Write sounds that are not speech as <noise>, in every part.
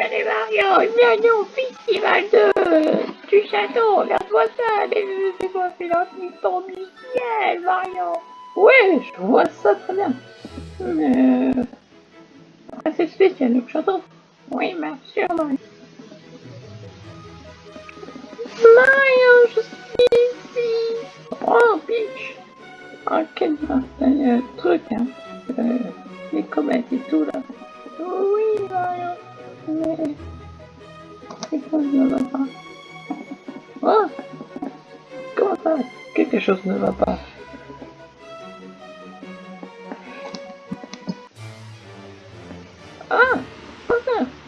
Salut Mario, bienvenue au festival de... du château. Regarde-moi ça, les étoiles filantes qui tombent du ciel, Mario. Oui, je vois ça très bien. Mais... Ah, c'est spécial le château. Oui, bien sûr, Mario. Mario, je suis ici. Oh, Peach. Oh, quel euh, truc, hein. Euh, les comètes et tout, là. Oui, Mario. Mais... Quelque chose ne va pas. Oh Comment ça Quelque chose ne va pas. Ah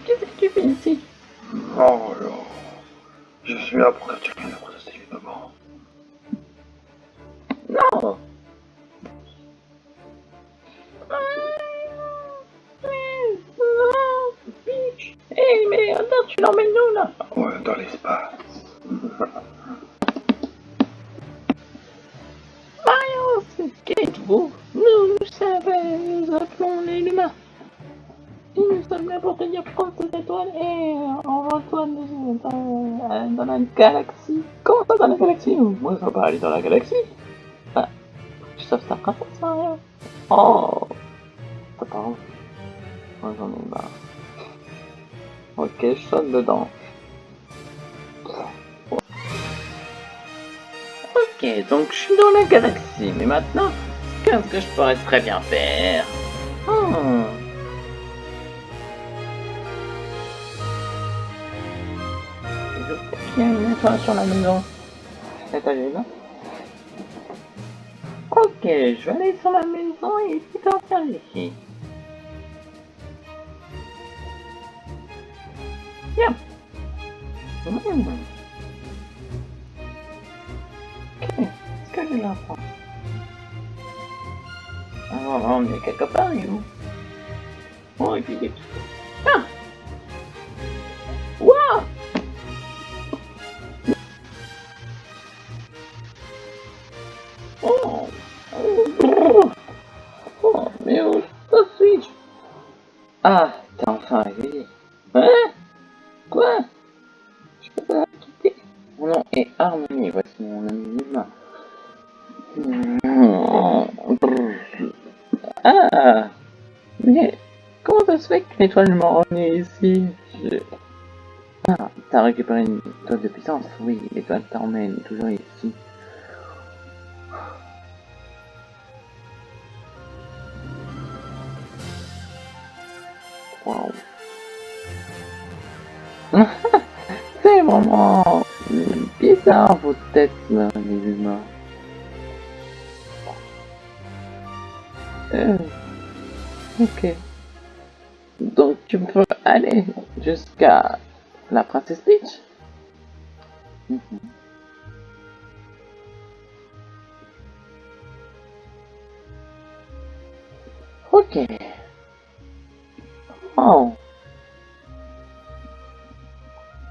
Qu'est-ce que tu fais ici? Oh là Je suis là mais tu l'emmènes où là Ouais, dans l'espace. Mario, c'est qui êtes-vous Nous, nous savons, nous appelons les humains. Et nous sommes là pour te dire prendre cette étoile et on reçoit dans, dans, dans la galaxie. Comment ça dans la galaxie? Moi, je veux pas aller dans la galaxie. Ah, tu sauves ta princesse, Mario? Oh T'as pas envie Moi, j'en ai marre. Ok, je saute dedans. Ok, donc je suis dans la galaxie, mais maintenant, qu'est-ce que je pourrais très bien faire? Hmm. Il y a une étoile sur la maison. Ok, je vais aller sur la maison et puis t'en faire ici. Bien. Mmh. Ok, est-ce que j'ai l'enfant Ah non, on est quelque part, il Oh, et puis il est... Ah Wow Oh Oh, oh mais où suis-je Ah, t'es enfin arrivé. Hein Quoi? Je peux pas quitter. Mon nom est Harmonie, voici mon ami humain. Ah Mais comment ça se fait qu'une étoile m'a est ici? Ah, t'as récupéré une étoile de puissance Oui, l'étoile t'emmène toujours ici. Wow. <laughs> C'est vraiment bizarre vos têtes les humains. Euh, ok. Donc tu peux aller jusqu'à la princesse Peach. Mm -hmm. Ok. Oh.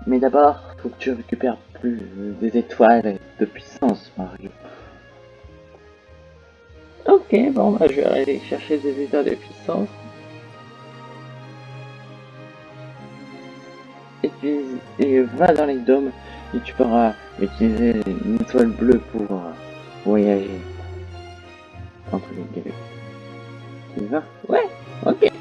Mais d'abord, faut que tu récupères plus des étoiles de puissance, Mario. Ok, bon, bah, je vais aller chercher des étoiles de puissance. Et puis, et va dans les dômes et tu pourras utiliser une étoile bleue pour voyager entre les galaxies. Tu vas? Ouais, ok.